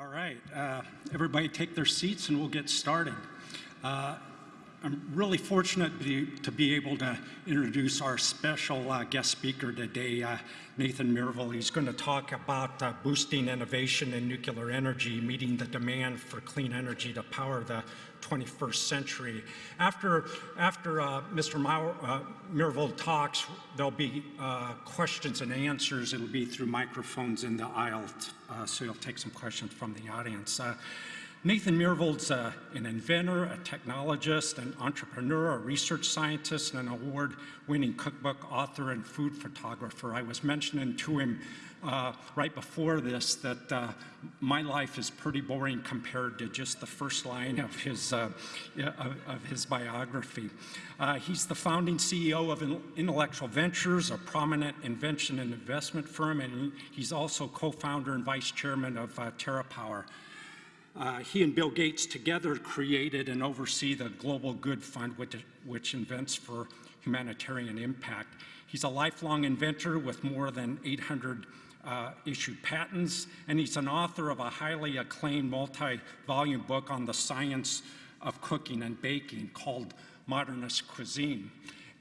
All right, uh, everybody take their seats and we'll get started. Uh, I'm really fortunate to be, able to introduce our special uh, guest speaker today, uh, Nathan Myhrvold. He's going to talk about uh, boosting innovation in nuclear energy, meeting the demand for clean energy to power the 21st century. After, after uh, Mr. Mauer, uh, Myhrvold talks, there'll be uh, questions and answers. It'll be through microphones in the aisle, so you'll take some questions from the audience. Nathan Myhrvold's uh, an inventor, a technologist, an entrepreneur, a research scientist, and an award-winning cookbook author and food photographer. I was mentioning to him uh, right before this that uh, my life is pretty boring compared to just the first line of his, uh, of, his biography. Uh, he's the founding CEO of Intellectual Ventures, a prominent invention and investment firm, and he's also co-founder and vice chairman of uh, TerraPower. Uh, he and Bill Gates together created and oversee the Global Good Fund, which, which invents for humanitarian impact. He's a lifelong inventor with more than 800 uh, issued patents, and he's an author of a highly acclaimed multi-volume book on the science of cooking and baking called Modernist Cuisine.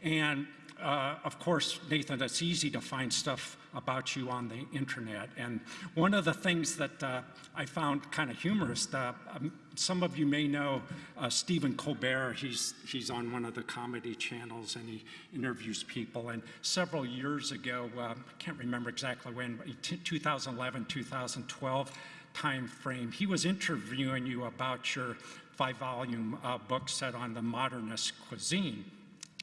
And uh, of course, Nathan, it's easy to find stuff about you on the internet. And one of the things that uh, I found kind of humorous, uh, um, some of you may know uh, Stephen Colbert. He's, he's on one of the comedy channels and he interviews people. And several years ago, uh, I can't remember exactly when, 2011, 2012 time frame, he was interviewing you about your five volume uh, book set on the modernist cuisine.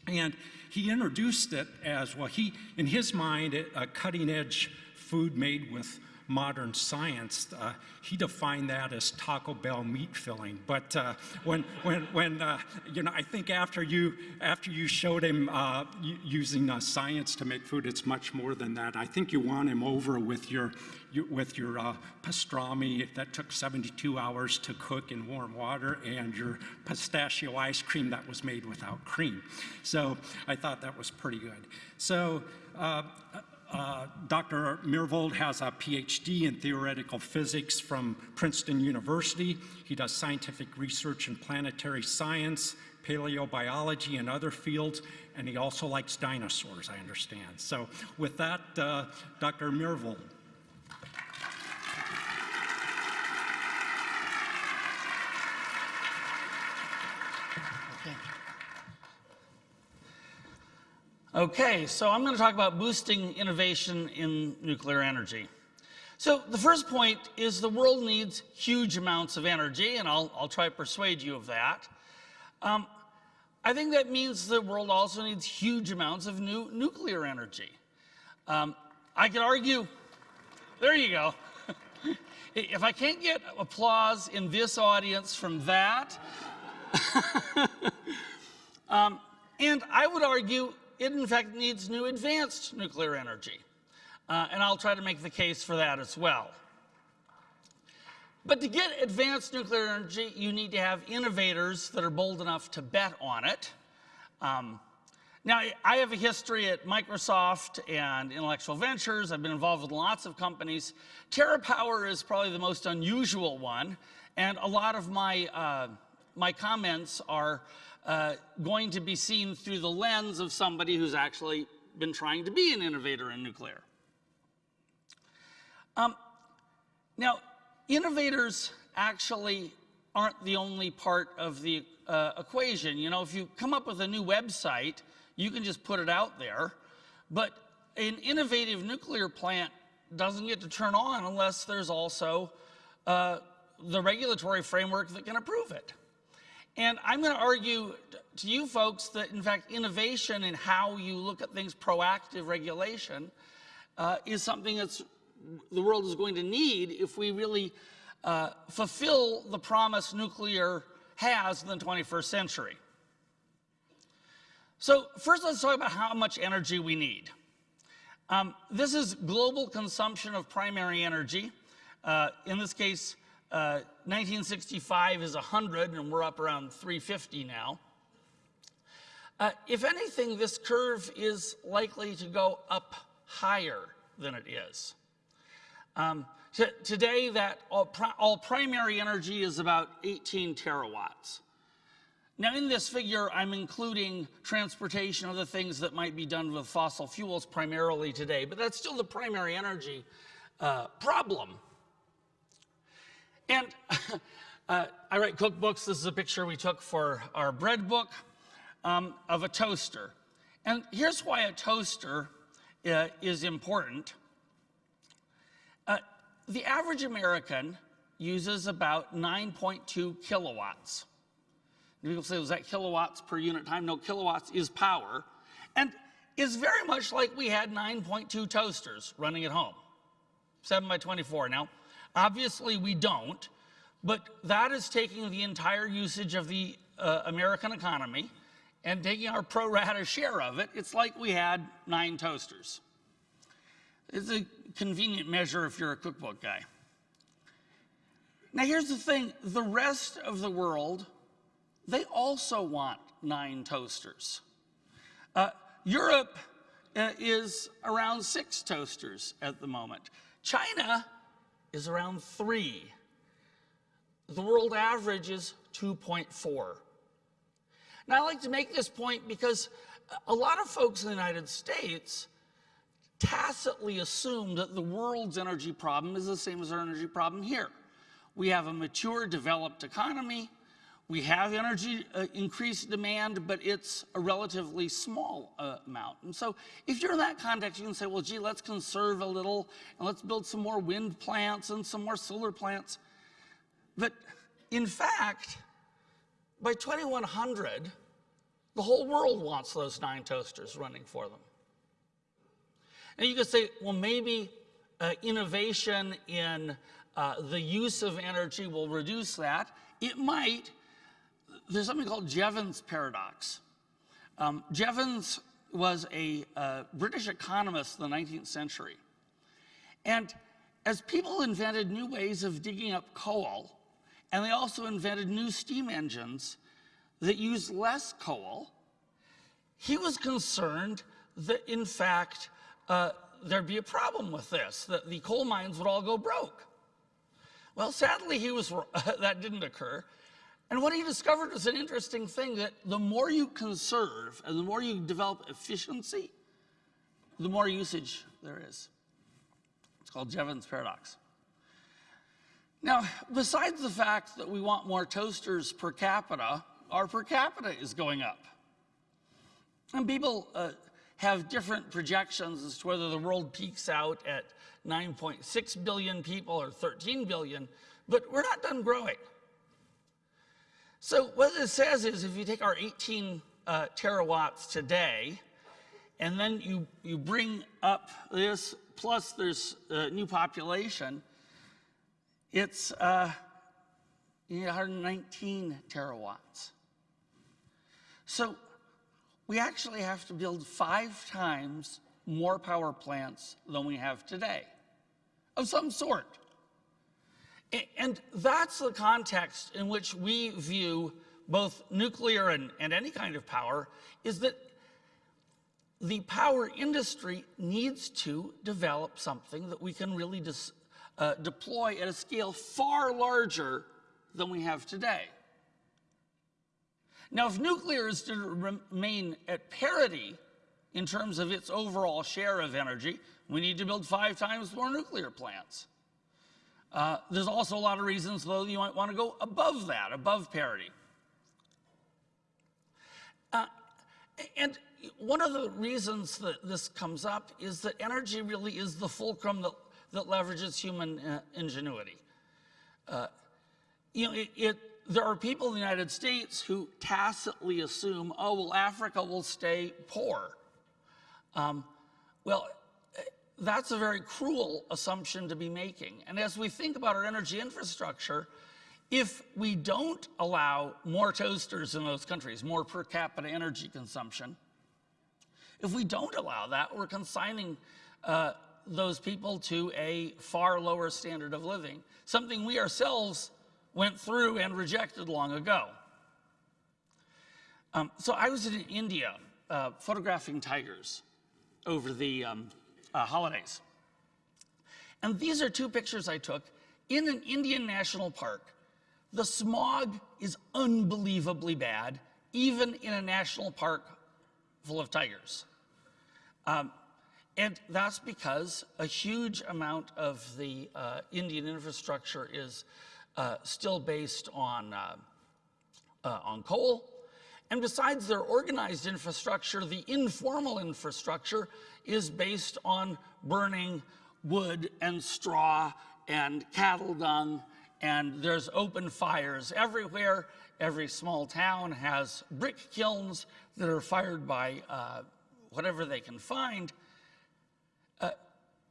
And he introduced it as, well, he, in his mind, a cutting edge food made with modern science. Uh, he defined that as Taco Bell meat filling. But uh, when, when, when uh, you know, I think after you, after you showed him uh, using uh, science to make food, it's much more than that. I think you won him over with your, with your uh, pastrami that took 72 hours to cook in warm water and your pistachio ice cream that was made without cream. So I thought that was pretty good. So uh, Dr. Myhrvold has a PhD in theoretical physics from Princeton University. He does scientific research in planetary science, paleobiology, and other fields, and he also likes dinosaurs, I understand. So with that, uh, Dr. Myhrvold. Okay, so I'm going to talk about boosting innovation in nuclear energy. So the first point is the world needs huge amounts of energy, and I'll, I'll try to persuade you of that. Um, I think that means the world also needs huge amounts of new nuclear energy. Um, I could argue, there you go. if I can't get applause in this audience from that, um, and I would argue it in fact needs new advanced nuclear energy. Uh, and I'll try to make the case for that as well. But to get advanced nuclear energy, you need to have innovators that are bold enough to bet on it. Um, now, I have a history at Microsoft and Intellectual Ventures. I've been involved with lots of companies. TerraPower is probably the most unusual one, and a lot of my, uh, my comments are uh, going to be seen through the lens of somebody who's actually been trying to be an innovator in nuclear. Um, now, innovators actually aren't the only part of the uh, equation. You know, if you come up with a new website, you can just put it out there, but an innovative nuclear plant doesn't get to turn on unless there's also uh, the regulatory framework that can approve it. And I'm going to argue to you folks that, in fact, innovation in how you look at things, proactive regulation, uh, is something that's the world is going to need if we really uh, fulfill the promise nuclear has in the 21st century. So first, let's talk about how much energy we need. Um, this is global consumption of primary energy. Uh, in this case, 1965 uh, is 100, and we're up around 350 now. Uh, if anything, this curve is likely to go up higher than it is. Um, today, that all, pri- all primary energy is about 18 terawatts. Now, in this figure, I'm including transportation, other things that might be done with fossil fuels primarily today, but that's still the primary energy uh, problem. And uh, I write cookbooks. This is a picture we took for our bread book um, of a toaster. And here's why a toaster uh, is important. Uh, the average American uses about 9.2 kilowatts. And people say, was that kilowatts per unit time? No, kilowatts is power. And is very much like we had 9.2 toasters running at home, 7 by 24. Now, obviously we don't, but that is taking the entire usage of the uh, American economy and taking our pro rata share of it. It's like we had nine toasters. It's a convenient measure if you're a cookbook guy. Now, here's the thing the rest of the world, they also want nine toasters. Uh, Europe uh, is around six toasters at the moment. China is around three. The world average is 2.4. Now, I like to make this point because a lot of folks in the United States tacitly assume that the world's energy problem is the same as our energy problem here. We have a mature, developed economy. We have energy uh, increased demand, but it's a relatively small uh, amount. And so, if you're in that context, you can say, well, gee, let's conserve a little and let's build some more wind plants and some more solar plants. But in fact, by 2100, the whole world wants those nine toasters running for them. And you could say, well, maybe uh, innovation in uh, the use of energy will reduce that. It might. There's something called Jevons paradox. Um, Jevons was a uh, British economist in the 19th century. And as people invented new ways of digging up coal, and they also invented new steam engines that used less coal, he was concerned that, in fact, uh, there'd be a problem with this, that the coal mines would all go broke. Well, sadly, he was that didn't occur. And what he discovered was an interesting thing that the more you conserve and the more you develop efficiency, the more usage there is. It's called Jevons paradox. Now, besides the fact that we want more toasters per capita, our per capita is going up. And people uh, have different projections as to whether the world peaks out at 9.6 billion people or 13 billion, but we're not done growing. So what it says is if you take our 18 uh, terawatts today, and then you, you bring up this, plus there's uh, new population, it's uh, 119 terawatts. So we actually have to build five times more power plants than we have today of some sort. And that's the context in which we view both nuclear and, and any kind of power is that the power industry needs to develop something that we can really uh, deploy at a scale far larger than we have today. Now, if nuclear is to remain at parity in terms of its overall share of energy, we need to build five times more nuclear plants. Uh, there's also a lot of reasons, though, you might want to go above that, above parity. Uh, and one of the reasons that this comes up is that energy really is the fulcrum that, that leverages human uh, ingenuity. Uh, you know, it, it there are people in the United States who tacitly assume, oh, well, Africa will stay poor. Um, well, that's a very cruel assumption to be making. And as we think about our energy infrastructure, if we don't allow more toasters in those countries, more per capita energy consumption, if we don't allow that, we're consigning uh, those people to a far lower standard of living, something we ourselves went through and rejected long ago. Um, so I was in India uh, photographing tigers over the um, uh, holidays. And these are two pictures I took in an Indian national park. The smog is unbelievably bad, even in a national park full of tigers. Um, and that's because a huge amount of the uh, Indian infrastructure is uh, still based on, uh, uh, on coal. And besides their organized infrastructure, the informal infrastructure is based on burning wood and straw and cattle dung, and there's open fires everywhere. Every small town has brick kilns that are fired by uh, whatever they can find. Uh,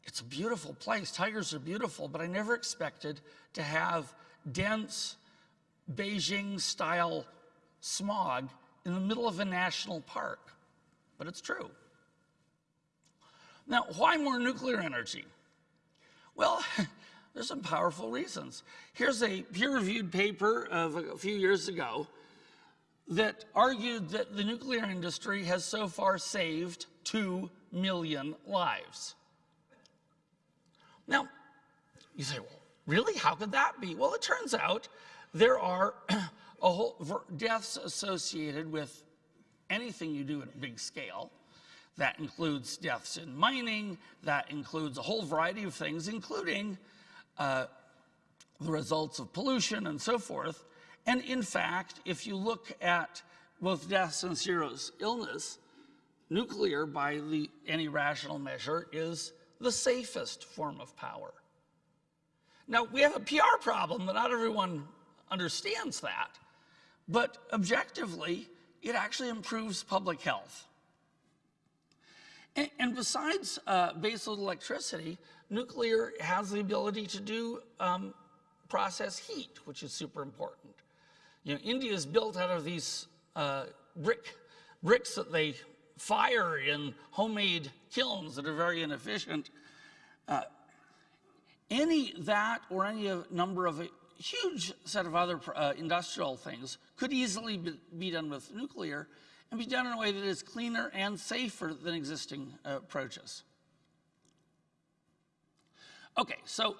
it's a beautiful place. Tigers are beautiful, but I never expected to have dense Beijing style smog in the middle of a national park. But it's true. Now, why more nuclear energy? Well, there's some powerful reasons. Here's a peer-reviewed paper of a few years ago that argued that the nuclear industry has so far saved 2 million lives. Now, you say, well, really? How could that be? Well, it turns out there are whole deaths associated with anything you do at a big scale. That includes deaths in mining, that includes a whole variety of things, including uh, the results of pollution and so forth. And in fact, if you look at both deaths and serious illness, nuclear, by the, any rational measure, is the safest form of power. Now, we have a PR problem that not everyone understands that, but objectively, it actually improves public health. And, and besides uh, baseload electricity, nuclear has the ability to do um, process heat, which is super important. You know, India is built out of these uh, brick, bricks that they fire in homemade kilns that are very inefficient. Uh, any that or any number of huge set of other uh, industrial things could easily be, done with nuclear and be done in a way that is cleaner and safer than existing uh, approaches. Okay, so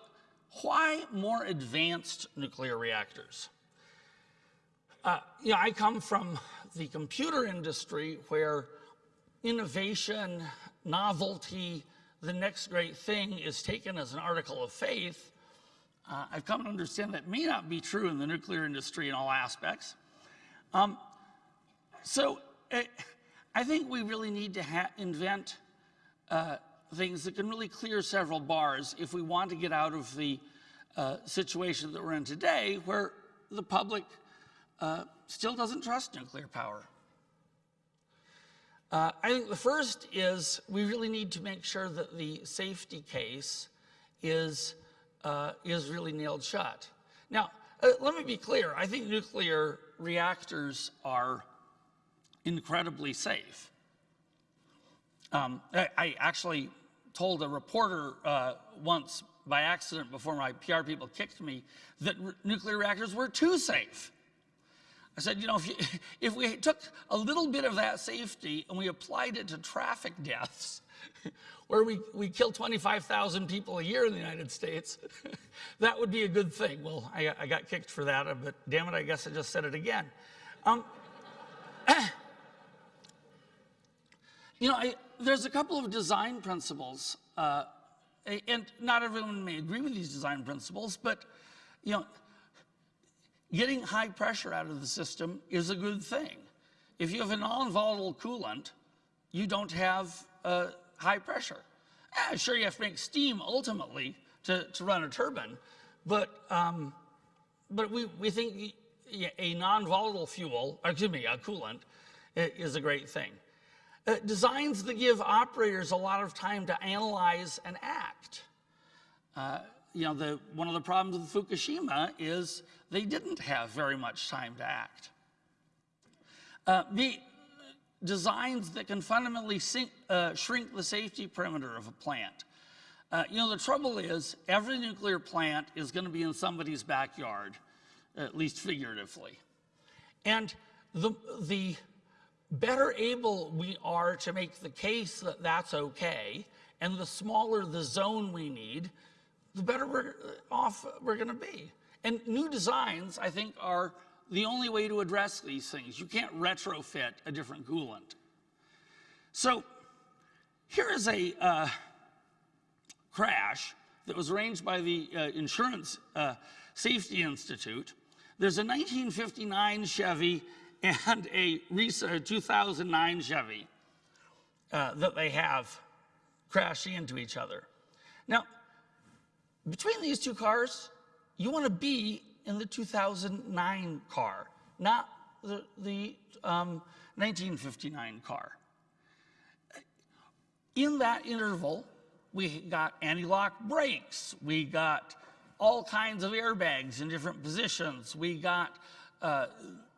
why more advanced nuclear reactors? Uh, yeah, I come from the computer industry where innovation, novelty, the next great thing is taken as an article of faith. Uh, I've come to understand that may not be true in the nuclear industry in all aspects. Um, so uh, I think we really need to invent uh, things that can really clear several bars if we want to get out of the uh, situation that we're in today where the public uh, still doesn't trust nuclear power. Uh, I think the first is we really need to make sure that the safety case is, uh, is really nailed shut. Now, uh, let me be clear. I think nuclear reactors are incredibly safe. Um, I, I, actually told a reporter uh, once by accident before my PR people kicked me that nuclear reactors were too safe. I said, you know, if, you, if we took a little bit of that safety and we applied it to traffic deaths, where we, we kill 25,000 people a year in the United States, that would be a good thing. Well, I, I, got kicked for that, but damn it, I guess I just said it again. Um, you know, I, there's a couple of design principles, uh, and not everyone may agree with these design principles, but, you know, getting high pressure out of the system is a good thing. If you have a non-volatile coolant, you don't have uh, high pressure. Sure, you have to make steam ultimately to, to run a turbine, but, um, but we, we think a non-volatile fuel, excuse me, a coolant, is a great thing. Uh, designs that give operators a lot of time to analyze and act. Uh, you know, the, one of the problems with Fukushima is they didn't have very much time to act. Uh, designs that can fundamentally sink, uh, shrink the safety perimeter of a plant. Uh, you know, the trouble is every nuclear plant is going to be in somebody's backyard, at least figuratively. And the, the better able we are to make the case that that's okay, and the smaller the zone we need, the better we're uh, off we're going to be. And new designs, I think, are the only way to address these things. You can't retrofit a different coolant. So here is a uh, crash that was arranged by the uh, Insurance uh, Safety Institute. There's a 1959 Chevy and a recent 2009 Chevy uh, that they have crashing into each other. Now, between these two cars, you want to be in the 2009 car, not the, the um, 1959 car. In that interval, we got anti-lock brakes, we got all kinds of airbags in different positions, we got uh,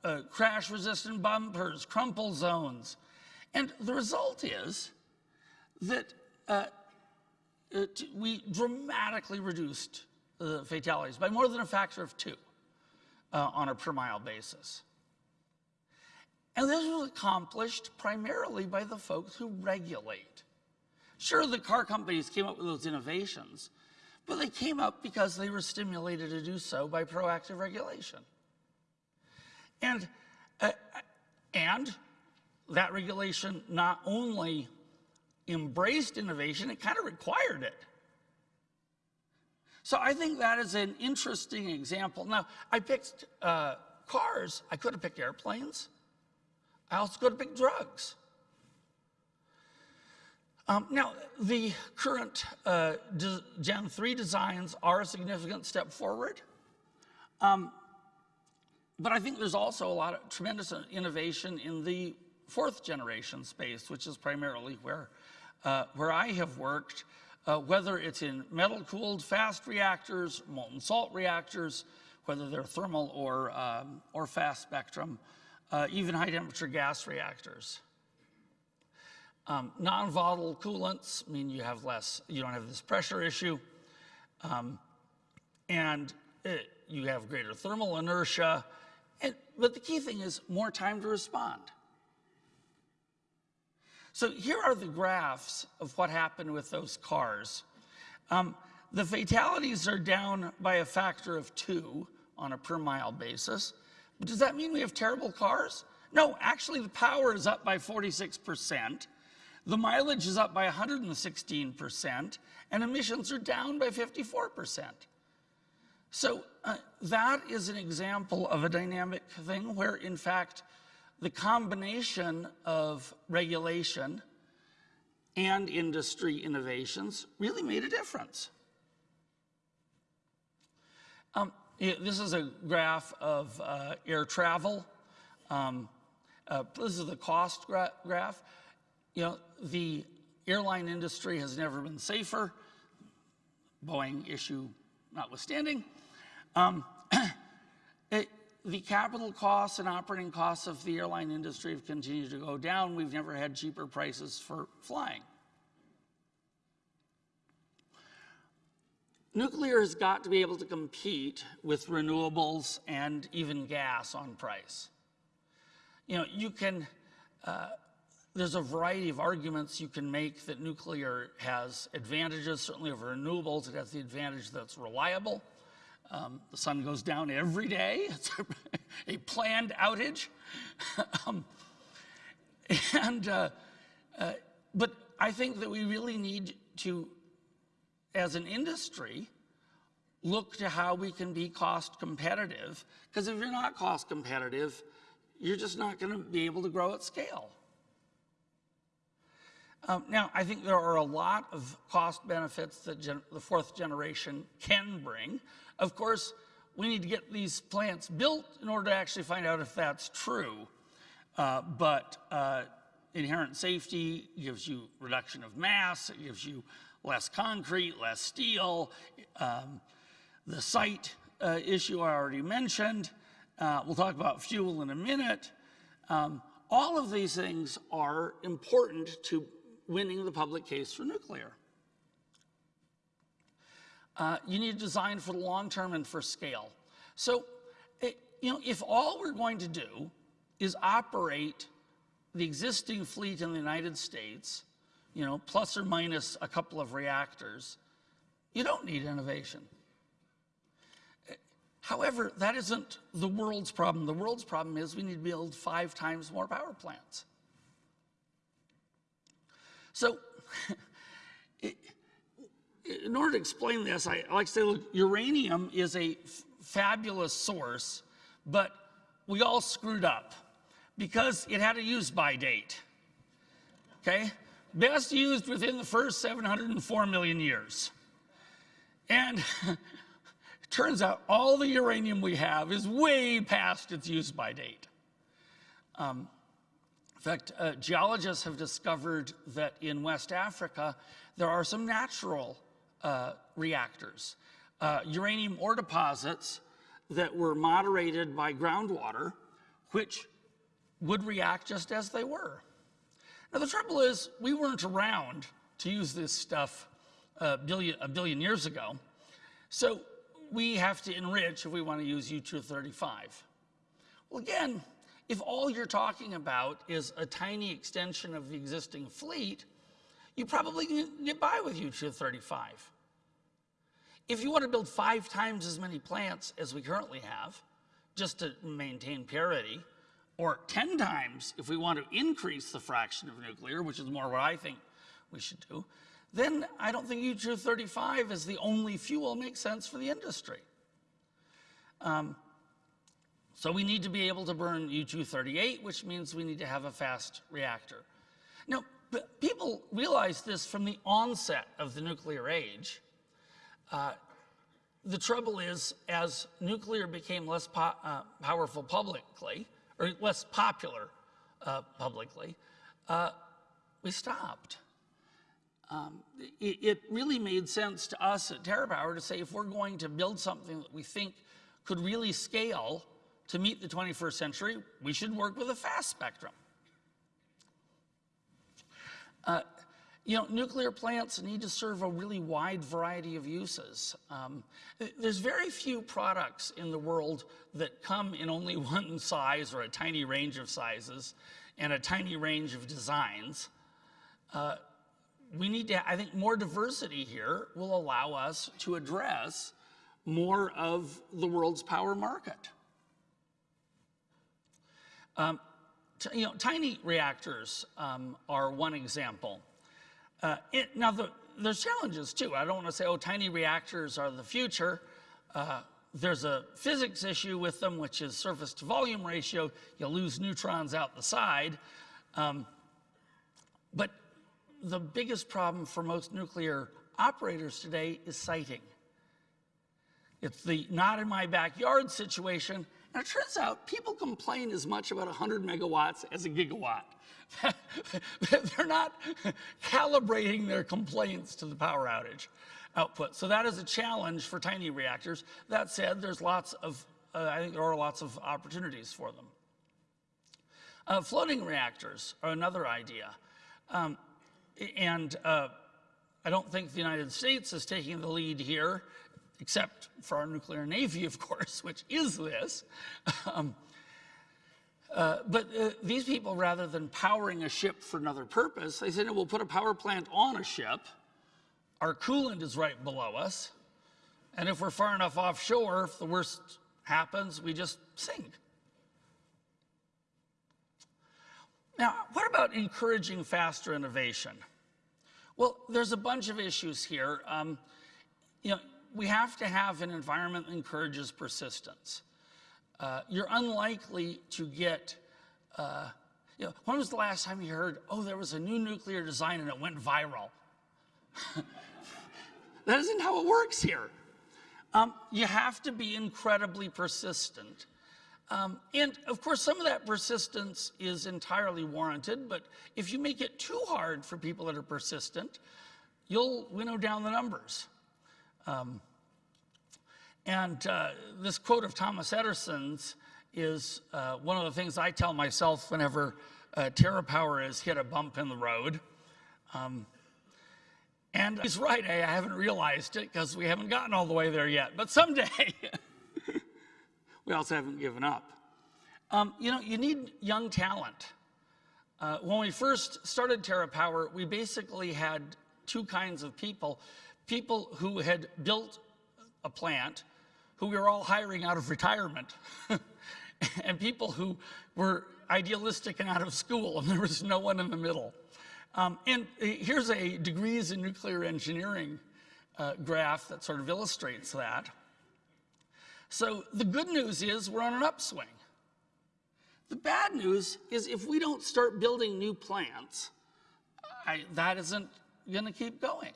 uh, crash-resistant bumpers, crumple zones, and the result is that uh, it, we dramatically reduced the fatalities by more than a factor of two uh, on a per mile basis. And this was accomplished primarily by the folks who regulate. Sure, the car companies came up with those innovations, but they came up because they were stimulated to do so by proactive regulation. And, uh, and that regulation not only embraced innovation, it kind of required it. So I think that is an interesting example. Now, I picked uh, cars. I could have picked airplanes. I also could have picked drugs. Um, now, the current uh, Gen 3 designs are a significant step forward. Um, but I think there's also a lot of tremendous innovation in the fourth generation space, which is primarily where, uh, where I have worked, uh, whether it's in metal cooled fast reactors, molten salt reactors, whether they're thermal or, um, or fast spectrum, uh, even high temperature gas reactors. Um, non-volatile coolants mean you have less, you don't have this pressure issue. Um, and it, you have greater thermal inertia. And, but the key thing is more time to respond. So here are the graphs of what happened with those cars. Um, the fatalities are down by a factor of two on a per mile basis. But does that mean we have terrible cars? No, actually the power is up by 46%, the mileage is up by 116%, and emissions are down by 54%. So uh, that is an example of a dynamic thing where in fact the combination of regulation and industry innovations really made a difference. Um, this is a graph of uh, air travel. Um, uh, this is the cost gra graph. You know, the airline industry has never been safer, Boeing issue notwithstanding. Um, the capital costs and operating costs of the airline industry have continued to go down. We've never had cheaper prices for flying. Nuclear has got to be able to compete with renewables and even gas on price. You know, you can, uh, there's a variety of arguments you can make that nuclear has advantages, certainly over renewables. It has the advantage that it's reliable. Um, the sun goes down every day. It's a, a planned outage. um, and, uh, uh, but I think that we really need to, as an industry, look to how we can be cost competitive. Because if you're not cost competitive, you're just not going to be able to grow at scale. Um, now, I think there are a lot of cost benefits that the fourth generation can bring. Of course, we need to get these plants built in order to actually find out if that's true. Uh, but uh, inherent safety gives you reduction of mass, it gives you less concrete, less steel. Um, the site uh, issue I already mentioned. Uh, we'll talk about fuel in a minute. Um, all of these things are important to winning the public case for nuclear. Uh, you need to design for the long term and for scale. So, it, you know, if all we're going to do is operate the existing fleet in the United States, you know, plus or minus a couple of reactors, you don't need innovation. However, that isn't the world's problem. The world's problem is we need to build five times more power plants. So, in order to explain this, I like to say, look, uranium is a fabulous source, but we all screwed up because it had a use by date. Okay? Best used within the first 704 million years. And it turns out all the uranium we have is way past its use by date. Um, in fact, uh, geologists have discovered that in West Africa, there are some natural uh, reactors, uh, uranium ore deposits that were moderated by groundwater, which would react just as they were. Now, the trouble is, we weren't around to use this stuff a billion, a billion years ago. So we have to enrich if we want to use U-235. Well, again, if all you're talking about is a tiny extension of the existing fleet, you probably can get by with U-235. If you want to build five times as many plants as we currently have, just to maintain parity, or 10 times if we want to increase the fraction of nuclear, which is more what I think we should do, then I don't think U-235 is the only fuel makes sense for the industry. Um, so we need to be able to burn U-238, which means we need to have a fast reactor. Now, people realized this from the onset of the nuclear age. Uh, the trouble is, as nuclear became less po uh, powerful publicly, or less popular uh, publicly, uh, we stopped. Um, it, it, really made sense to us at TerraPower to say if we're going to build something that we think could really scale to meet the 21st century, we should work with a fast spectrum. Uh, you know, nuclear plants need to serve a really wide variety of uses. Um, there's very few products in the world that come in only one size or a tiny range of sizes and a tiny range of designs. Uh, we need to, I think more diversity here will allow us to address more of the world's power market. Um, you know, tiny reactors um, are one example. Uh, it, now, the, there's challenges too. I don't want to say, oh, tiny reactors are the future. Uh, there's a physics issue with them, which is surface to volume ratio. You lose neutrons out the side. Um, but the biggest problem for most nuclear operators today is siting. It's the not in my backyard situation. And it turns out people complain as much about 100 megawatts as a gigawatt. They're not calibrating their complaints to the power outage output. So that is a challenge for tiny reactors. That said, there's lots of, uh, I think there are lots of opportunities for them. Uh, floating reactors are another idea. Um, and uh, I don't think the United States is taking the lead here, except for our nuclear navy, of course, which is this. Um, uh, but uh, these people, rather than powering a ship for another purpose, they said, no, we'll put a power plant on a ship. Our coolant is right below us. And if we're far enough offshore, if the worst happens, we just sink. Now, what about encouraging faster innovation? Well, there's a bunch of issues here. Um, you know, we have to have an environment that encourages persistence. Uh, you're unlikely to get, uh, you know, when was the last time you heard, oh, there was a new nuclear design and it went viral? that isn't how it works here. Um, you have to be incredibly persistent. Um, and of course, some of that persistence is entirely warranted, but if you make it too hard for people that are persistent, you'll winnow down the numbers. Um, and uh, this quote of Thomas Edison's is uh, one of the things I tell myself whenever uh, TerraPower has hit a bump in the road. Um, and he's right, I haven't realized it because we haven't gotten all the way there yet, but someday. we also haven't given up. Um, you know, you need young talent. Uh, when we first started TerraPower, we basically had two kinds of people. People who had built a plant who we were all hiring out of retirement and people who were idealistic and out of school, and there was no one in the middle. Um, and uh, here's a degrees in nuclear engineering uh, graph that sort of illustrates that. So the good news is we're on an upswing. The bad news is if we don't start building new plants, I, that isn't going to keep going.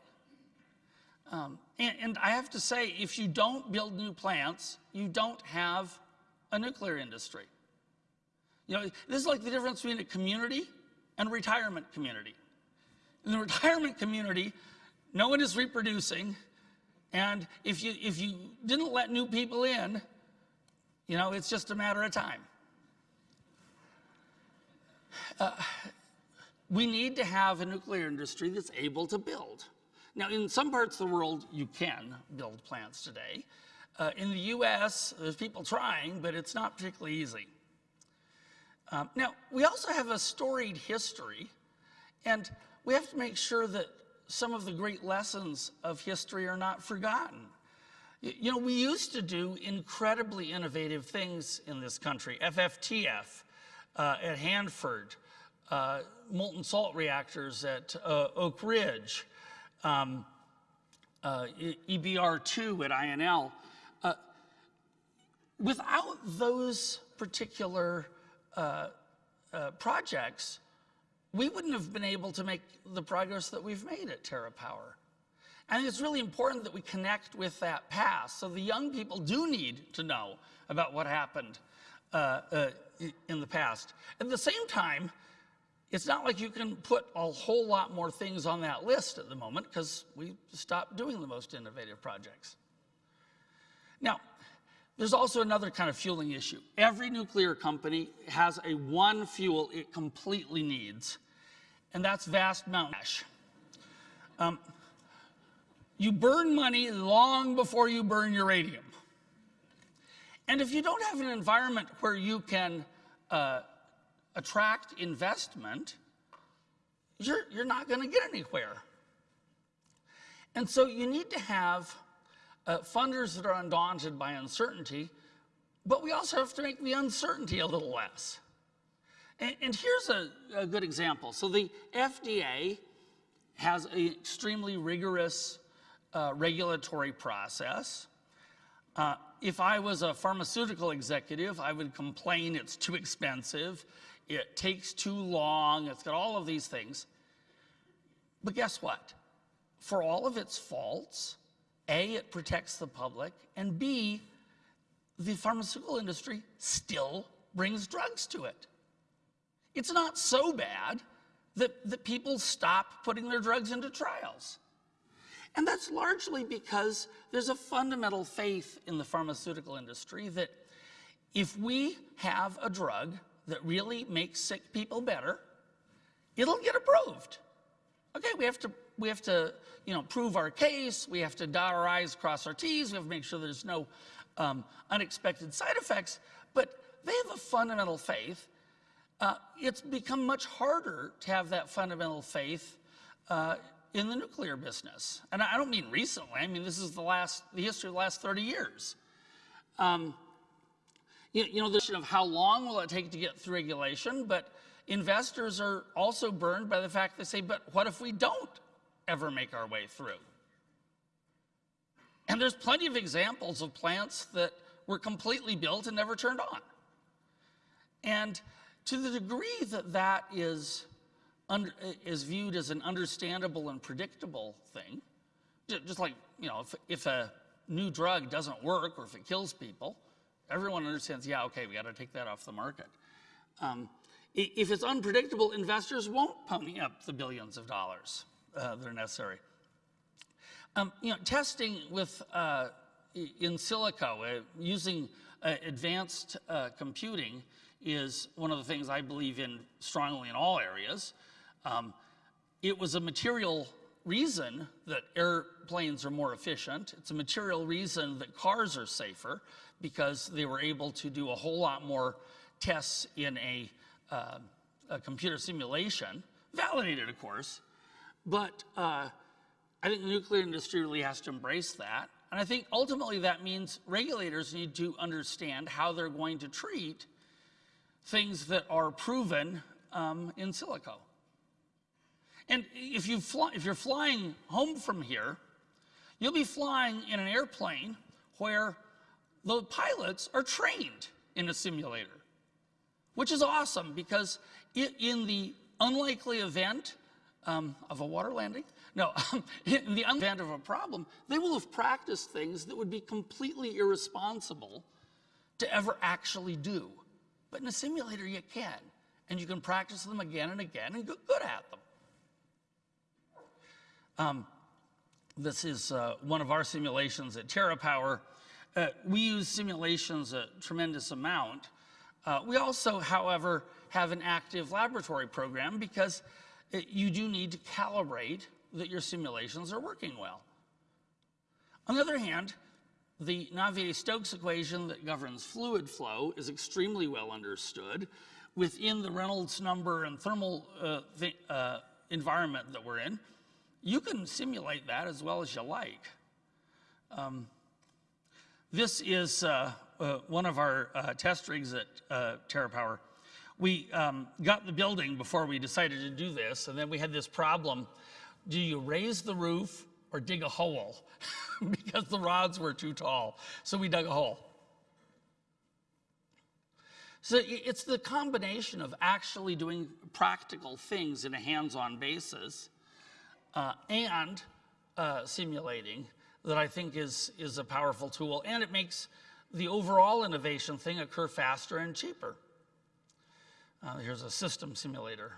Um, and, and I have to say, if you don't build new plants, you don't have a nuclear industry. You know, this is like the difference between a community and a retirement community. In the retirement community, no one is reproducing, and if you, if you didn't let new people in, you know, it's just a matter of time. Uh, we need to have a nuclear industry that's able to build. Now, in some parts of the world, you can build plants today. Uh, in the US, there's people trying, but it's not particularly easy. Um, now, we also have a storied history, and we have to make sure that some of the great lessons of history are not forgotten. You know, we used to do incredibly innovative things in this country. FFTF uh, at Hanford, uh, molten salt reactors at uh, Oak Ridge, um, uh, EBR2 at INL. Uh, without those particular uh, projects, we wouldn't have been able to make the progress that we've made at TerraPower. Think it's really important that we connect with that past. So the young people do need to know about what happened uh, uh, in the past. At the same time, it's not like you can put a whole lot more things on that list at the moment because we stopped doing the most innovative projects. Now, there's also another kind of fueling issue. Every nuclear company has a one fuel it completely needs, and that's vast mountain ash. Um, you burn money long before you burn uranium. And if you don't have an environment where you can uh, attract investment, you're, you're not going to get anywhere. And so you need to have uh, funders that are undaunted by uncertainty, but we also have to make the uncertainty a little less. And, and here's a, a, good example. So the FDA has an extremely rigorous uh, regulatory process. Uh, if I was a pharmaceutical executive, I would complain it's too expensive, it takes too long, it's got all of these things. But guess what? For all of its faults, a, it protects the public, and B, the pharmaceutical industry still brings drugs to it. It's not so bad that, that people stop putting their drugs into trials. And that's largely because there's a fundamental faith in the pharmaceutical industry that if we have a drug that really makes sick people better, it'll get approved. Okay, we have to we have to you know prove our case. We have to dot our i's, cross our t's. We have to make sure there's no um, unexpected side effects. But they have a fundamental faith. Uh, it's become much harder to have that fundamental faith uh, in the nuclear business. And I don't mean recently. I mean this is the last the history of the last 30 years. Um, you, you know, the question of how long will it take to get through regulation, but investors are also burned by the fact they say, but what if we don't ever make our way through? And there's plenty of examples of plants that were completely built and never turned on. And to the degree that that is, under, is viewed as an understandable and predictable thing, just like, you know, if, if a new drug doesn't work or if it kills people, everyone understands, yeah, okay, we got to take that off the market. Um, if it's unpredictable, investors won't pony up the billions of dollars uh, that are necessary. Um, you know, testing with uh, in silico, uh, using uh, advanced uh, computing is one of the things I believe in strongly in all areas. Um, it was a material reason that airplanes are more efficient. It's a material reason that cars are safer because they were able to do a whole lot more tests in a, uh, a computer simulation, validated, of course. But uh, I think the nuclear industry really has to embrace that. And I think ultimately that means regulators need to understand how they're going to treat things that are proven um, in silico. And if, you fly, if you're flying home from here, you'll be flying in an airplane where the pilots are trained in a simulator, which is awesome because in the unlikely event um, of a water landing, no, in the event of a problem, they will have practiced things that would be completely irresponsible to ever actually do. But in a simulator, you can, and you can practice them again and again and get good at them. This is uh, one of our simulations at TerraPower. Uh, we use simulations a tremendous amount. Uh, we also, however, have an active laboratory program because uh, you do need to calibrate that your simulations are working well. On the other hand, the Navier-Stokes equation that governs fluid flow is extremely well understood within the Reynolds number and thermal uh, thi- uh, environment that we're in. You can simulate that as well as you like. Um, this is uh, uh, one of our uh, test rigs at uh, TerraPower. We um, got the building before we decided to do this, and then we had this problem. Do you raise the roof or dig a hole? because the rods were too tall. So we dug a hole. So it's the combination of actually doing practical things in a hands-on basis uh, and uh, simulating that I think is, is a powerful tool. And it makes the overall innovation thing occur faster and cheaper. Uh, here's a system simulator.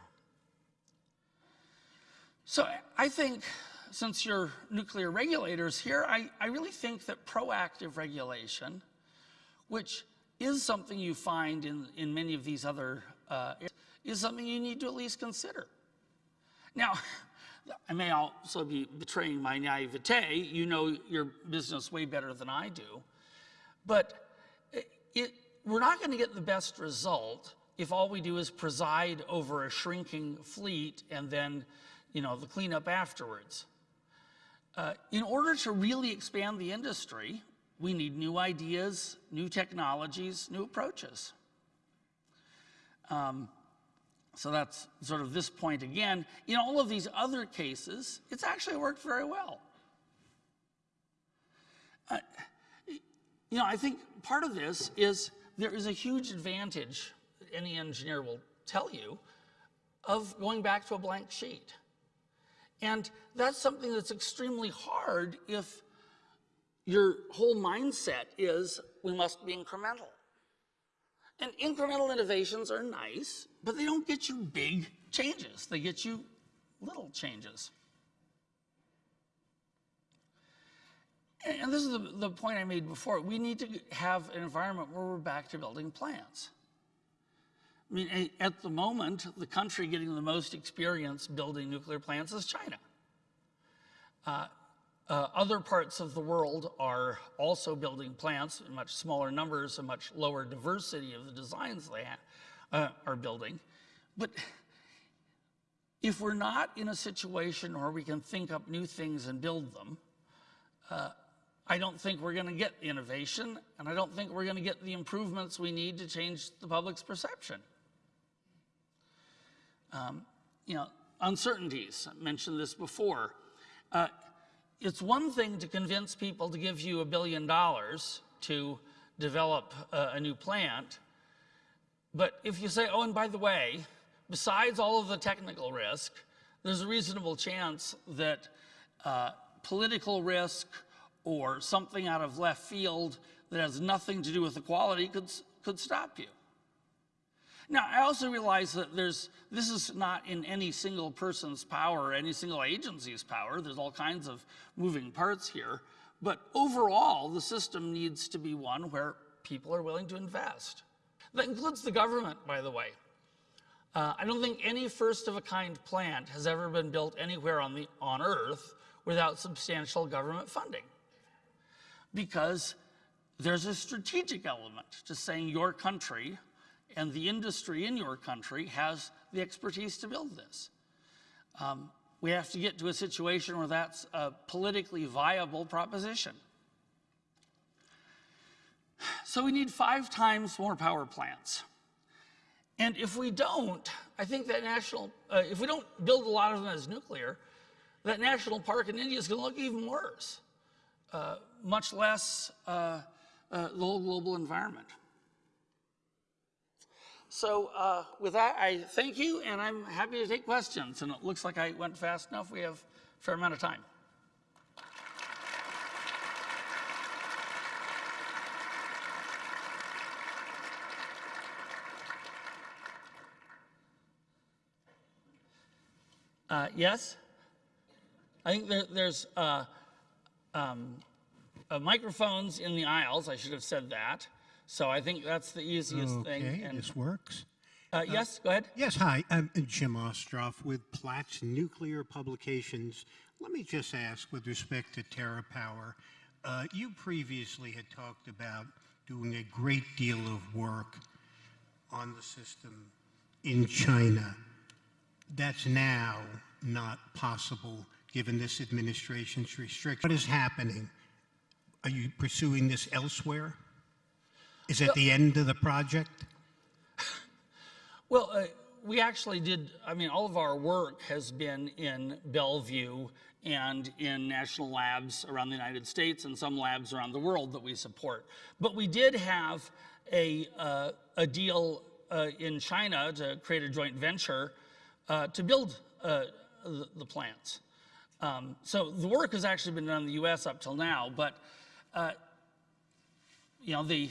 So I- think, since you're nuclear regulators here, I, I really think that proactive regulation, which is something you find in, in many of these other uh, areas, is something you need to at least consider. Now, I may also be betraying my naivete. You know your business way better than I do. But it, it, we're not going to get the best result if all we do is preside over a shrinking fleet and then, you know, the cleanup afterwards. Uh, in order to really expand the industry, we need new ideas, new technologies, new approaches. Um, so that's sort of this point again. In all of these other cases, it's actually worked very well. Uh, you know, I think part of this is there is a huge advantage, any engineer will tell you, of going back to a blank sheet. And that's something that's extremely hard if your whole mindset is we must be incremental. And incremental innovations are nice, but they don't get you big changes. They get you little changes. And this is the, the point I made before. We need to have an environment where we're back to building plants. I mean, at the moment, the country getting the most experience building nuclear plants is China. Uh, other parts of the world are also building plants in much smaller numbers and much lower diversity of the designs they uh, are building. But if we're not in a situation where we can think up new things and build them, uh, I don't think we're going to get the innovation, and I don't think we're going to get the improvements we need to change the public's perception. Um, you know, uncertainties. I mentioned this before. Uh, it's one thing to convince people to give you a billion dollars to develop a, a new plant, but if you say, oh, and by the way, besides all of the technical risk, there's a reasonable chance that uh, political risk or something out of left field that has nothing to do with the quality could, could stop you. Now, I also realize that there's, this is not in any single person's power or any single agency's power. There's all kinds of moving parts here. But overall, the system needs to be one where people are willing to invest. That includes the government, by the way. Uh, I don't think any first of a kind plant has ever been built anywhere on, the, on Earth without substantial government funding. Because there's a strategic element to saying your country and the industry in your country has the expertise to build this. Um, we have to get to a situation where that's a politically viable proposition. So we need five times more power plants. And if we don't, I think that national, uh, if we don't build a lot of them as nuclear, that national park in India is going to look even worse, uh, much less uh, uh, the whole global environment. So uh, with that, I thank you, and I'm happy to take questions. And it looks like I went fast enough. We have a fair amount of time. Uh, yes? I think there, there's uh, um, uh, microphones in the aisles. I should have said that. So I think that's the easiest thing. Okay, this works. uh, yes, go ahead. Yes, hi, I'm Jim Ostroff with Platts Nuclear Publications. Let me just ask, with respect to TerraPower, uh, you previously had talked about doing a great deal of work on the system in China. That's now not possible, given this administration's restrictions. What is happening? Are you pursuing this elsewhere? Is it the end of the project? Well, uh, we actually did, I mean, all of our work has been in Bellevue and in national labs around the United States and some labs around the world that we support. But we did have a, uh, a deal uh, in China to create a joint venture uh, to build uh, the, the plants. Um, so the work has actually been done in the US up till now, but you know, the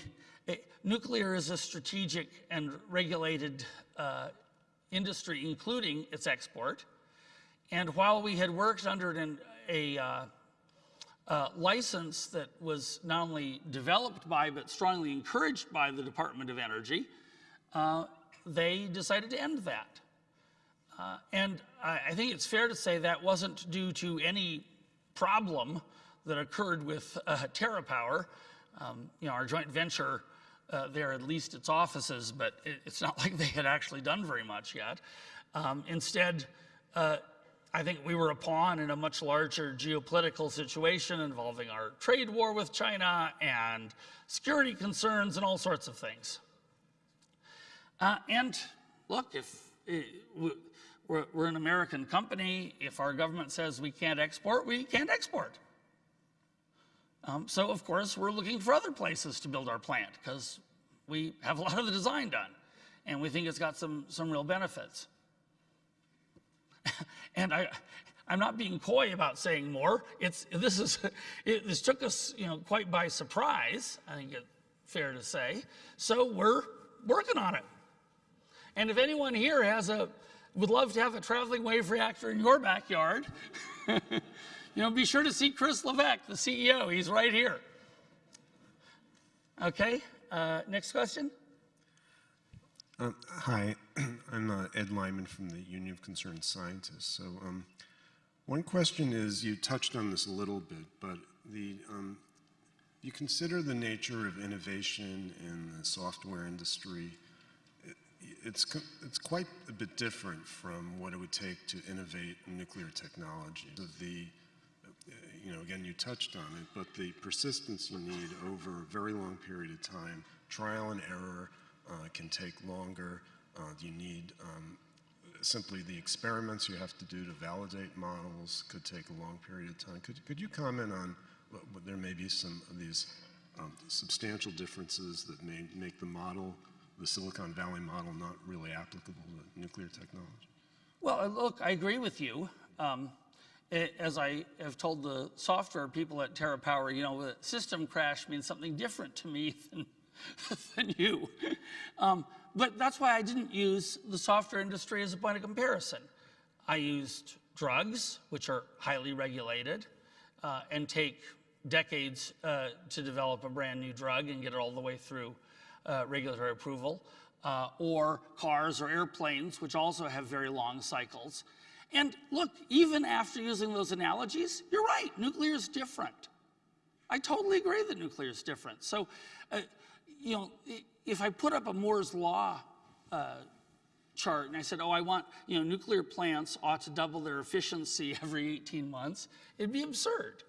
eh, nuclear is a strategic and regulated uh, industry, including its export. And while we had worked under an, a uh, uh, license that was not only developed by but strongly encouraged by the Department of Energy, uh, they decided to end that. Uh, and I, I think it's fair to say that wasn't due to any problem that occurred with uh, TerraPower. Um, you know, our joint venture uh, there, at least its offices, but it, it's not like they had actually done very much yet. Um, instead, uh, I think we were a pawn in a much larger geopolitical situation involving our trade war with China and security concerns and all sorts of things. Uh, and look, if eh, we're, we're an American company, if our government says we can't export, we can't export. Um, so, of course, we're looking for other places to build our plant because we have a lot of the design done and we think it's got some, some real benefits. and I, I'm not being coy about saying more. It's, this, is, it, this took us you know, quite by surprise, I think it's fair to say. So we're working on it. And if anyone here has a, would love to have a traveling wave reactor in your backyard, you know, be sure to see Chris Levesque, the CEO. He's right here. Okay, uh, next question. Um, Hi, I'm uh, Ed Lyman from the Union of Concerned Scientists. So um, one question is, you touched on this a little bit, but the, um, you consider the nature of innovation in the software industry, it- it's, it's quite a bit different from what it would take to innovate in nuclear technology. The, you know, again, you touched on it, but the persistence you need over a very long period of time, trial and error uh, can take longer. Uh, you need um, simply the experiments you have to do to validate models could take a long period of time. Could, could you comment on what there may be some of these um, substantial differences that may make the model, the Silicon Valley model, not really applicable to nuclear technology? Well, uh, look, I agree with you. Um, as I have told the software people at TerraPower, you know, the system crash means something different to me than, than you. Um, but that's why I didn't use the software industry as a point of comparison. I used drugs, which are highly regulated uh, and take decades uh, to develop a brand new drug and get it all the way through uh, regulatory approval, uh, or cars or airplanes, which also have very long cycles. And look, even after using those analogies, you're right, nuclear is different. I totally agree that nuclear is different. So, uh, you know, if I put up a Moore's Law uh, chart and I said, oh, I want, you know, nuclear plants ought to double their efficiency every 18 months, it'd be absurd.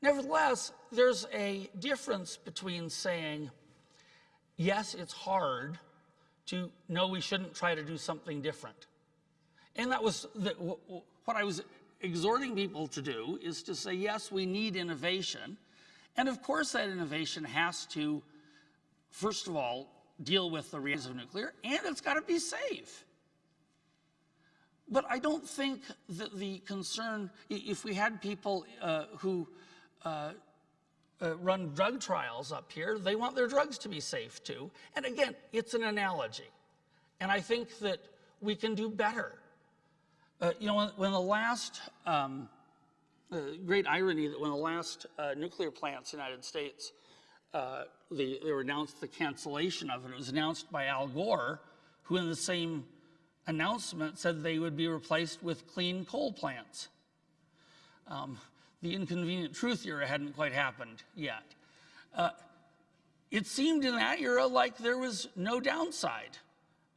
Nevertheless, there's a difference between saying, yes, it's hard to know we shouldn't try to do something different. And that was the, what I was exhorting people to do is to say, yes, we need innovation. And of course, that innovation has to, first of all, deal with the realities of nuclear, and it's got to be safe. But I don't think that the concern, if we had people uh, who uh, uh, run drug trials up here, they want their drugs to be safe too. And again, it's an analogy. And I think that we can do better. Uh, you know, when, when the last, um, uh, great irony that when the last uh, nuclear plants in the United States, uh, the, they were announced the cancellation of it, it was announced by Al Gore, who in the same announcement said they would be replaced with clean coal plants. Um, the inconvenient truth era hadn't quite happened yet. Uh, it seemed in that era like there was no downside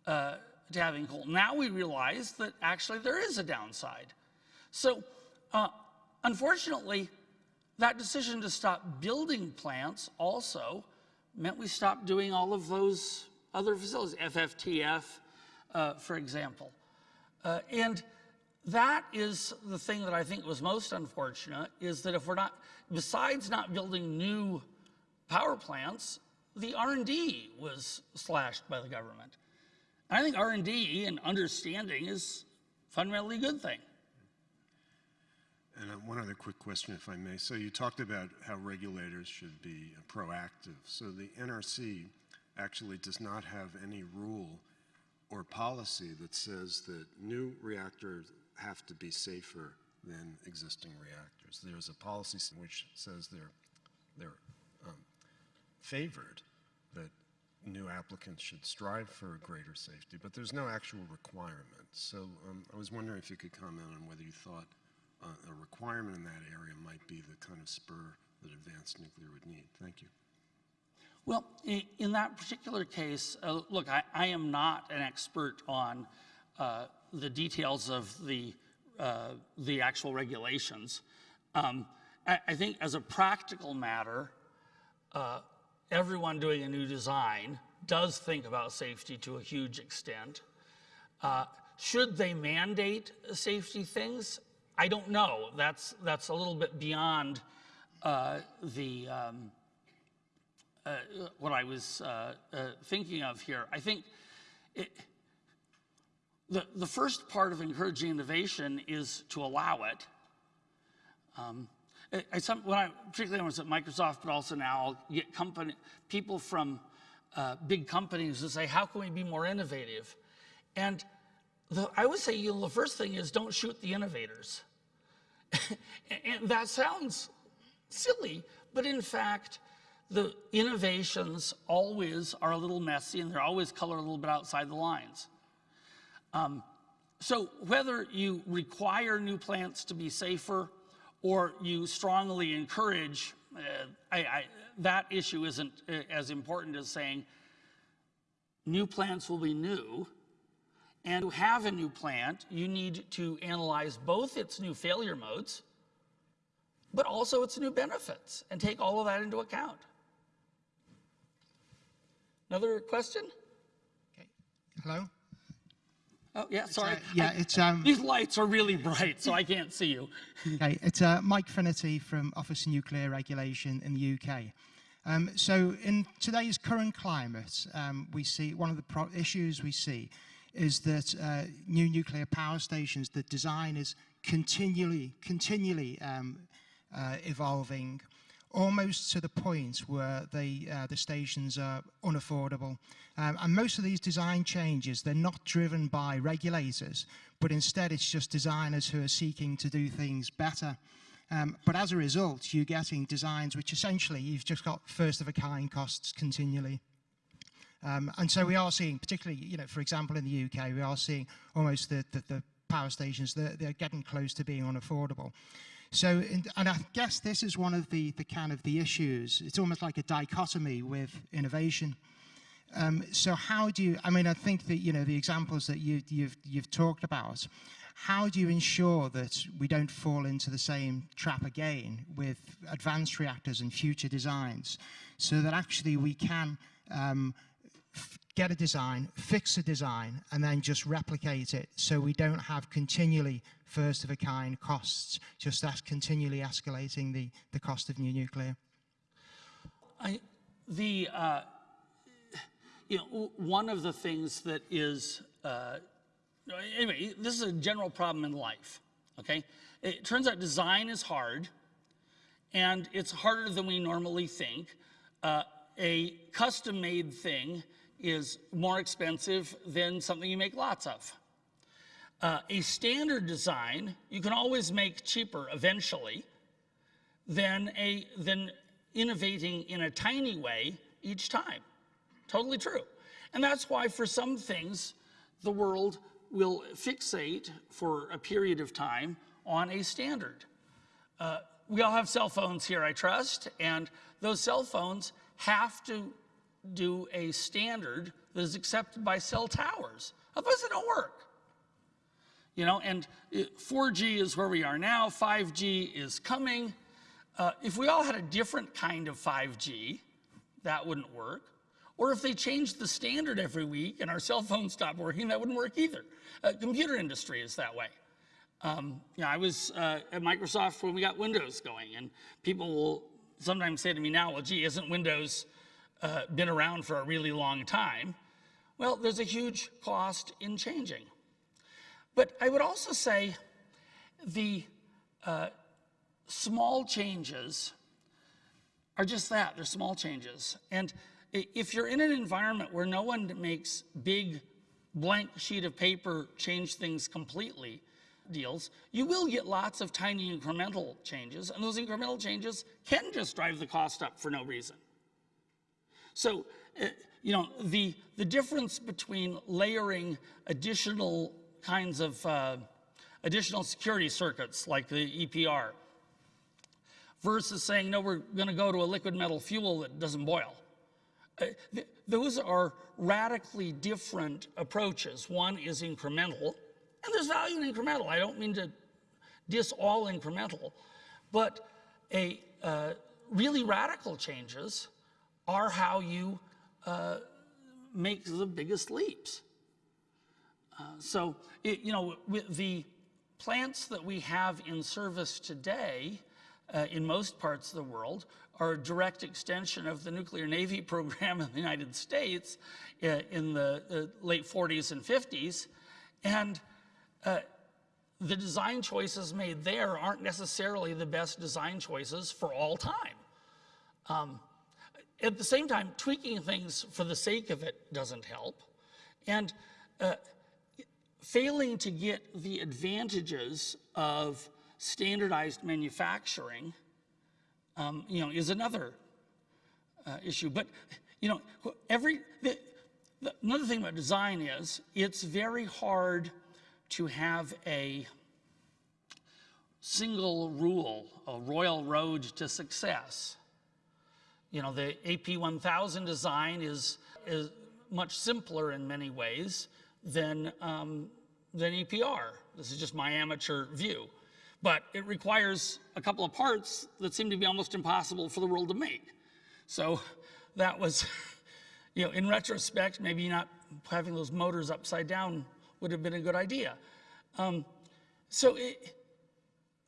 uh, to having coal. Now we realize that actually there is a downside. So, uh, unfortunately, that decision to stop building plants also meant we stopped doing all of those other facilities, FFTF, uh, for example. Uh, and that is the thing that I think was most unfortunate is that if we're not, besides not building new power plants, the R&D was slashed by the government. I think R&D and understanding is fundamentally a good thing. And uh, one other quick question, if I may. So you talked about how regulators should be uh, proactive. So the NRC actually does not have any rule or policy that says that new reactors have to be safer than existing reactors. There's a policy which says they're, they're um, favored, that new applicants should strive for greater safety, but there's no actual requirement. So um, I was wondering if you could comment on whether you thought uh, a requirement in that area might be the kind of spur that advanced nuclear would need. Thank you. Well, in that particular case, uh, look, I, I, am not an expert on uh, the details of the, uh, the actual regulations. Um, I, I, think as a practical matter, uh, everyone doing a new design does think about safety to a huge extent. Uh, should they mandate safety things? I don't know. That's, that's a little bit beyond uh, the, um, uh, what I was uh, uh, thinking of here. I think it, the, the first part of encouraging innovation is to allow it. Um, I, some, when I, particularly when I was at Microsoft, but also now, I'll get company, people from uh, big companies to say, how can we be more innovative? And the, I would say you know, the first thing is don't shoot the innovators. and that sounds silly, but in fact, the innovations always are a little messy and they're always colored a little bit outside the lines. Um, so whether you require new plants to be safer or you strongly encourage, uh, I, I, that issue isn't uh, as important as saying new plants will be new. And to have a new plant, you need to analyze both its new failure modes, but also its new benefits and take all of that into account. Another question? Okay. Hello? Oh, yeah, sorry. uh, yeah, I- it's, um, These lights are really bright, so I can't see you. Okay, it's uh, Mike Finity from Office of Nuclear Regulation in the UK. Um, so in today's current climate, um, we see one of the pro- issues we see is that uh, new nuclear power stations, the design is continually, continually um, uh, evolving almost to the point where they, uh, the stations are unaffordable. Um, and most of these design changes, they're not driven by regulators, but instead it's just designers who are seeking to do things better. Um, but as a result, you're getting designs which essentially you've just got first of a kind costs continually. Um, and so we are seeing, particularly, you know, for example, in the UK, we are seeing almost the, the, the power stations, they're, they're getting close to being unaffordable. So, and I guess this is one of the, the kind of the issues. It's almost like a dichotomy with innovation. Um, so how do you, I mean, I think that, you know, the examples that you, you've, you've talked about, how do you ensure that we don't fall into the same trap again with advanced reactors and future designs so that actually we can um, get a design, fix a design, and then just replicate it so we don't have continually first of a kind costs, just as continually escalating the, the cost of new nuclear? I, the, uh, you know, one of the things that is, uh, anyway, this is a general problem in life, okay? It turns out design is hard, and it's harder than we normally think. Uh, a custom made thing is more expensive than something you make lots of. Uh, a standard design you can always make cheaper eventually than a than innovating in a tiny way each time. Totally true. And that's why for some things the world will fixate for a period of time on a standard. Uh, we all have cell phones here, I trust, and those cell phones have to do a standard that is accepted by cell towers. Otherwise, it don't work. You know, and uh, 4G is where we are now, 5G is coming. Uh, if we all had a different kind of 5G, that wouldn't work. Or if they changed the standard every week and our cell phones stopped working, that wouldn't work either. Uh, computer industry is that way. Um, you know, I was uh, at Microsoft when we got Windows going, and people will sometimes say to me now, well, gee, isn't Windows uh, been around for a really long time? Well, there's a huge cost in changing. But I would also say the uh, small changes are just that they're small changes. And if you're in an environment where no one makes big blank sheet of paper change things completely deals, you will get lots of tiny incremental changes, and those incremental changes can just drive the cost up for no reason. So, uh, you know, the, the difference between layering additional kinds of uh, additional security circuits like the EPR versus saying, no, we're going to go to a liquid metal fuel that doesn't boil. Uh, th- those are radically different approaches. One is incremental, and there's value in incremental. I don't mean to diss all incremental, but a uh, really radical changes are how you uh, make the biggest leaps. Uh, so, it, you know, the plants that we have in service today uh, in most parts of the world are a direct extension of the nuclear navy program in the United States uh, in the late 40s and 50s. And uh, the design choices made there aren't necessarily the best design choices for all time. Um, at the same time, tweaking things for the sake of it doesn't help. And uh, failing to get the advantages of standardized manufacturing, um, you know, is another uh, issue. But you know, every the, the, another thing about design is it's very hard to have a single rule, a royal road to success. You know, the AP1000 design is is much simpler in many ways than um, than EPR. This is just my amateur view. But it requires a couple of parts that seem to be almost impossible for the world to make. So that was, you know, in retrospect, maybe not having those motors upside down would have been a good idea. Um, so it,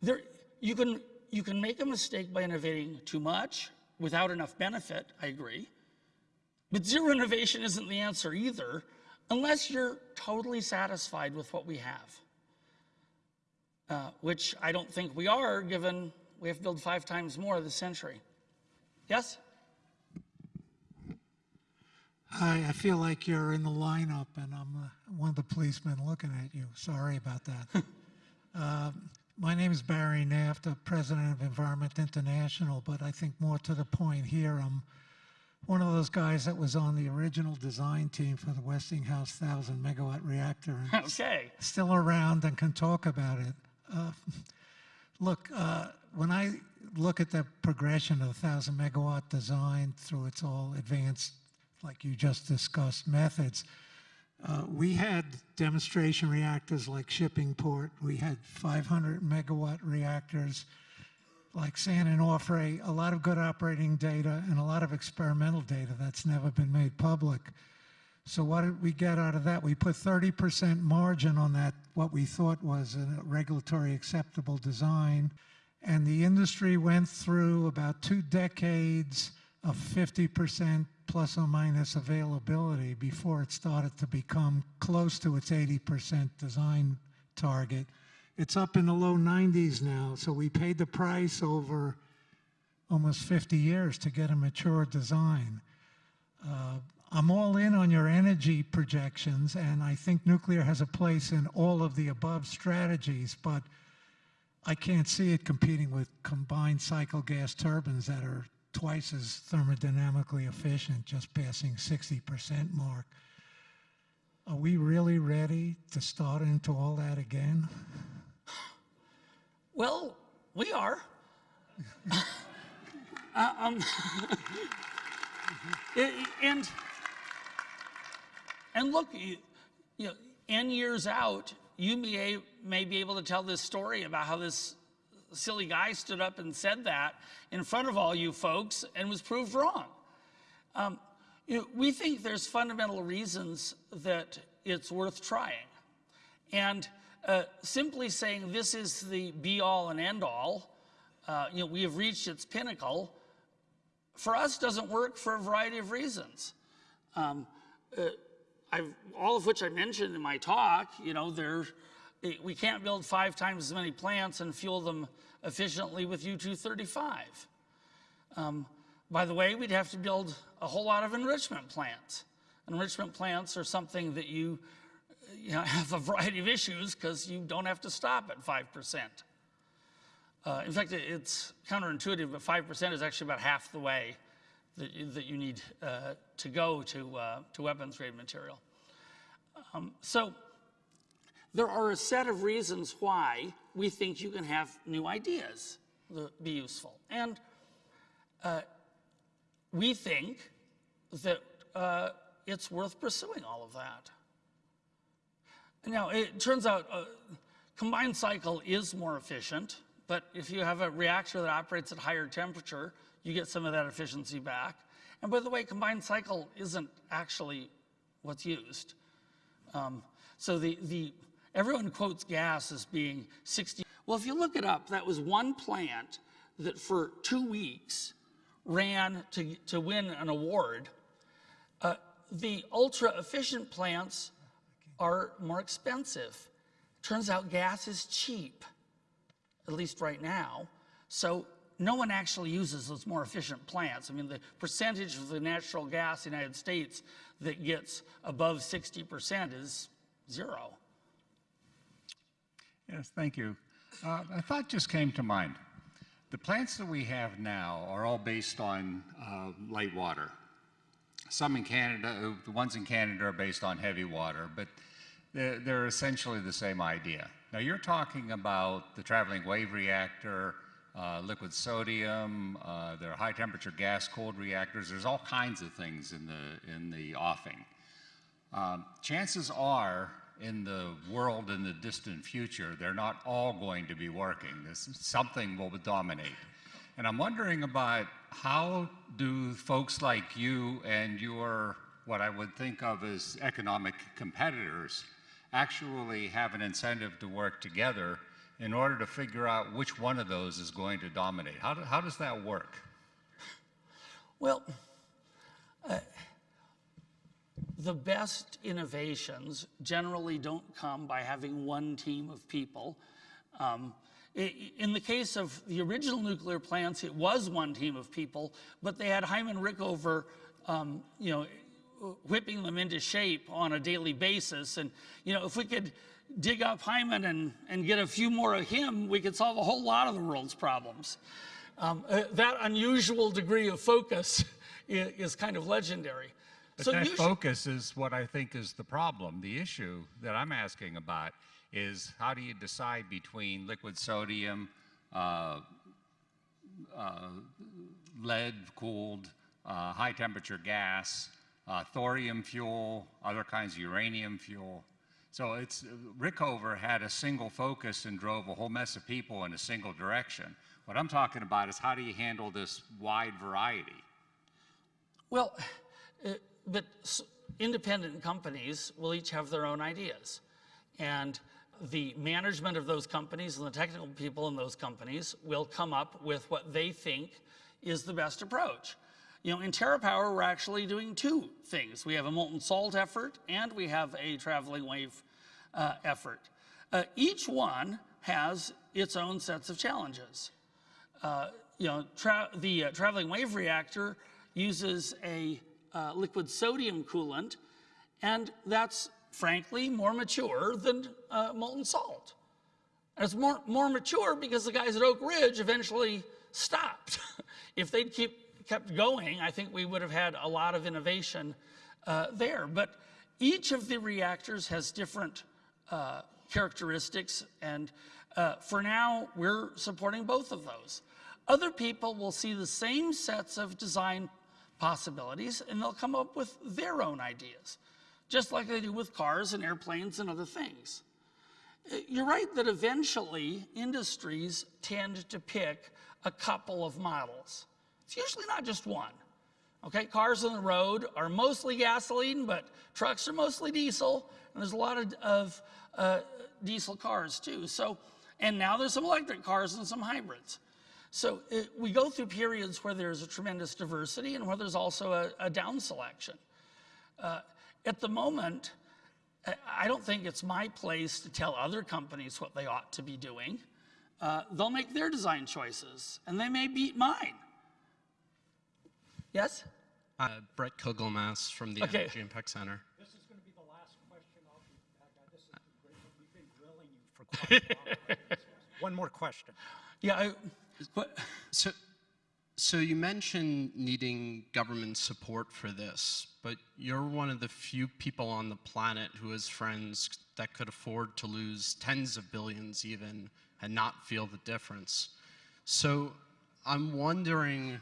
there, you can you can make a mistake by innovating too much without enough benefit. I agree, but zero innovation isn't the answer either, unless you're totally satisfied with what we have uh, which I don't think we are, given we have to build five times more this century. Yes? Hi, I feel like you're in the lineup and I'm uh, one of the policemen looking at you. Sorry about that. uh, my name is Barry Naft, I'm president of Environment International, but I think more to the point here, I'm one of those guys that was on the original design team for the Westinghouse 1000 megawatt reactor. Okay. still around and can talk about it. Uh, look, uh, when I look at the progression of the 1,000 megawatt design through its all advanced like you just discussed, methods. Uh, we had demonstration reactors like Shippingport. We had 500 megawatt reactors like San Onofre, a lot of good operating data and a lot of experimental data that's never been made public. So what did we get out of that? We put 30% margin on that, what we thought was a regulatory acceptable design. And the industry went through about two decades of 50% plus or minus availability before it started to become close to its 80% design target. It's up in the low 90s now, so we paid the price over almost 50 years to get a mature design. Uh, I'm all in on your energy projections, and I think nuclear has a place in all of the above strategies, but I can't see it competing with combined cycle gas turbines that are twice as thermodynamically efficient, just passing 60% mark. Are we really ready to start into all that again? Well, we are. Uh, um, and and look, you, know, n years out, you may may be able to tell this story about how this silly guy stood up and said that in front of all you folks and was proved wrong. Um, you know, we think there's fundamental reasons that it's worth trying. And uh, simply saying this is the be all and end all, uh, you know, we have reached its pinnacle, for us doesn't work for a variety of reasons. Um, uh, I've, all of which I mentioned in my talk, you know, there, we can't build five times as many plants and fuel them efficiently with U-235. Um, by the way, we'd have to build a whole lot of enrichment plants. Enrichment plants are something that you, you know, have a variety of issues because you don't have to stop at 5%. Uh, in fact, it- it's counterintuitive, but 5% is actually about half the way that you, that you need uh, to go to, uh, to weapons grade material. Um, so there are a set of reasons why we think you can have new ideas that be useful. And uh, we think that uh, it's worth pursuing all of that. Now, it turns out uh, combined cycle is more efficient, but if you have a reactor that operates at higher temperature, you get some of that efficiency back. And by the way, combined cycle isn't actually what's used. Um, so the, the, everyone quotes gas as being 60. Well, if you look it up, that was one plant that for two weeks ran to, to win an award. Uh, the ultra efficient plants are more expensive. Turns out gas is cheap, at least right now. So no one actually uses those more efficient plants. I mean, the percentage of the natural gas in the United States that gets above 60% is zero. Yes, thank you. Uh, a thought just came to mind. The plants that we have now are all based on uh, light water. Some in Canada, uh, the ones in Canada are based on heavy water, but they're, they're essentially the same idea. Now you're talking about the traveling wave reactor, uh, liquid sodium, uh, there are high temperature gas cooled reactors. There's all kinds of things in the, in the offing. Um, chances are, in the world in the distant future, they're not all going to be working. This, something will dominate. And I'm wondering about how do folks like you and your, what I would think of as economic competitors, actually have an incentive to work together in order to figure out which one of those is going to dominate? How, do, how does that work? Well, uh, the best innovations generally don't come by having one team of people. Um, in the case of the original nuclear plants, it was one team of people, but they had Hyman Rickover, um, you know, whipping them into shape on a daily basis. And, you know, if we could dig up Hyman and, and get a few more of him, we could solve a whole lot of the world's problems. Um, uh, that unusual degree of focus is, is kind of legendary. But so that focus is what I think is the problem. The issue that I'm asking about is how do you decide between liquid sodium, uh, uh, lead cooled, uh, high temperature gas, uh, thorium fuel, other kinds of uranium fuel. So it's, Rickover had a single focus and drove a whole mess of people in a single direction. What I'm talking about is how do you handle this wide variety? Well, uh, but independent companies will each have their own ideas. And the management of those companies and the technical people in those companies will come up with what they think is the best approach. You know, in TerraPower, we're actually doing two things. We have a molten salt effort and we have a traveling wave uh, effort. Uh, each one has its own sets of challenges uh, you know, tra- the uh, traveling wave reactor uses a uh, liquid sodium coolant, and that's frankly more mature than uh, molten salt. And it's more, more mature because the guys at Oak Ridge eventually stopped. if they'd keep, kept going, I think we would have had a lot of innovation uh, there. But each of the reactors has different uh, characteristics, and uh, for now, we're supporting both of those. Other people will see the same sets of design possibilities, and they'll come up with their own ideas, just like they do with cars and airplanes and other things. Uh, You're right that eventually industries tend to pick a couple of models. It's usually not just one. Okay, cars on the road are mostly gasoline, but trucks are mostly diesel, and there's a lot of, of uh, diesel cars too. So, and now there's some electric cars and some hybrids. So it, we go through periods where there's a tremendous diversity and where there's also a, a down selection. Uh, at the moment, I- don't think it's my place to tell other companies what they ought to be doing. Uh, they'll make their design choices, and they may beat mine. Yes? Uh, Bret Kugelmass from the Okay. Energy Impact Center. This is going to be the last question I'll be, uh, this has been great, but we've been grilling you for quite a while. One more question. Yeah. I, but, So, so you mentioned needing government support for this, but you're one of the few people on the planet who has friends that could afford to lose tens of billions even and not feel the difference. So I'm wondering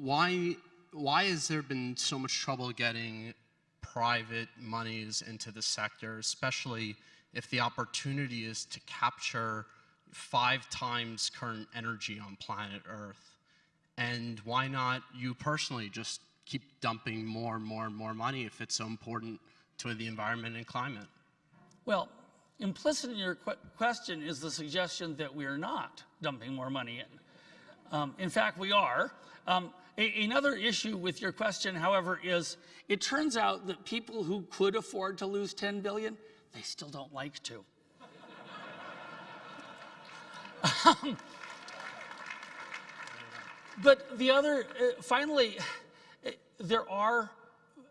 why why has there been so much trouble getting private monies into the sector, especially if the opportunity is to capture five times current energy on planet Earth? And why not you personally just keep dumping more and more and more money if it's so important to the environment and climate? well, implicit in your que- question is the suggestion that we are not dumping more money in. Um, in fact, we are. Um, a- another issue with your question, however, is it turns out that people who could afford to lose 10 billion, they still don't like to. Um, but the other, uh, finally, uh, there are,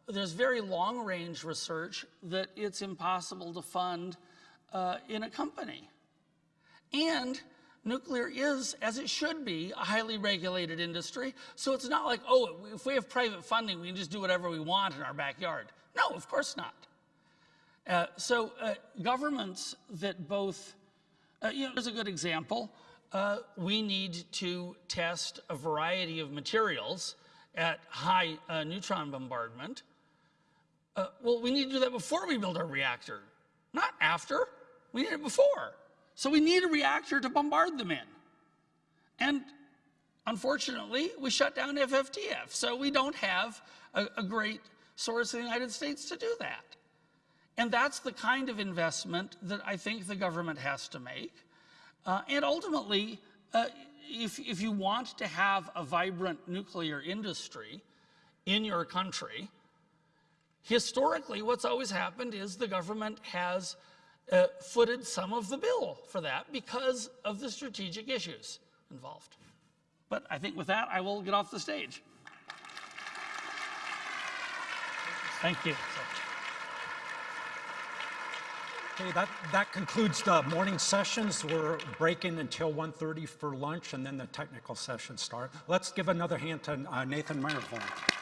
there's very long range research that it's impossible to fund uh, in a company. And nuclear is, as it should be, a highly regulated industry. So it's not like, oh, if we have private funding, we can just do whatever we want in our backyard. No, of course not. Uh, so uh, governments that both, uh, you know, there's a good example. Uh, we need to test a variety of materials at high uh, neutron bombardment. Uh, well, we need to do that before we build our reactor, not after. We need it before. So we need a reactor to bombard them in. And unfortunately, we shut down FFTF. So we don't have a, a great source in the United States to do that. And that's the kind of investment that I think the government has to make. Uh, and ultimately, uh, if, if you want to have a vibrant nuclear industry in your country, historically, what's always happened is the government has uh, footed some of the bill for that because of the strategic issues involved. But I think with that, I will get off the stage. Thank you. Okay, that, that concludes the morning sessions. We're breaking until 1:30 for lunch, and then the technical sessions start. Let's give another hand to uh, Nathan Myhrvold.